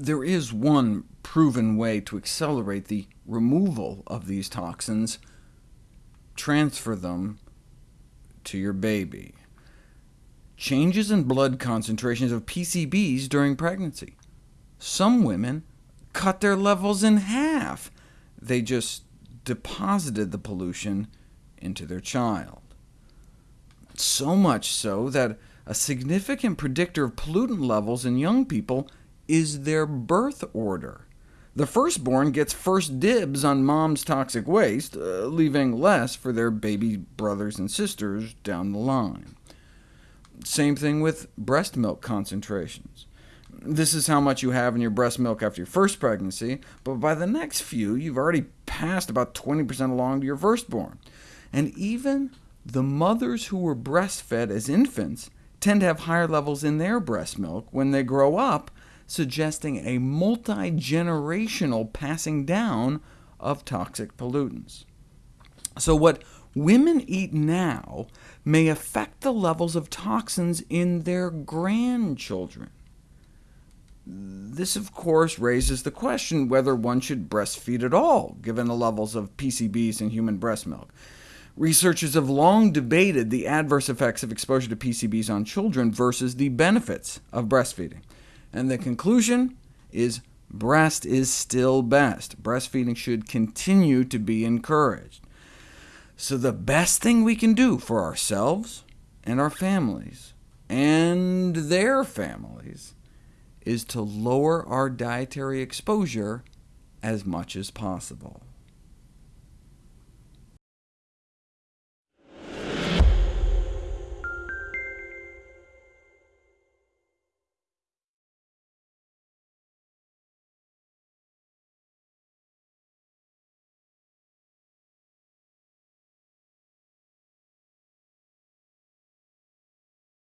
There is one proven way to accelerate the removal of these toxins. Transfer them to your baby. Changes in blood concentrations of PCBs during pregnancy. Some women cut their levels in half. They just deposited the pollution into their child. So much so that a significant predictor of pollutant levels in young people is their birth order. The firstborn gets first dibs on mom's toxic waste, uh, leaving less for their baby brothers and sisters down the line. Same thing with breast milk concentrations. This is how much you have in your breast milk after your first pregnancy, but by the next few, you've already passed about 20% along to your firstborn. And even the mothers who were breastfed as infants tend to have higher levels in their breast milk when they grow up, suggesting a multi-generational passing down of toxic pollutants. So what women eat now may affect the levels of toxins in their grandchildren. This, of course, raises the question whether one should breastfeed at all, given the levels of PCBs in human breast milk. Researchers have long debated the adverse effects of exposure to PCBs on children versus the benefits of breastfeeding and the conclusion is breast is still best. Breastfeeding should continue to be encouraged. So the best thing we can do for ourselves and our families, and their families, is to lower our dietary exposure as much as possible.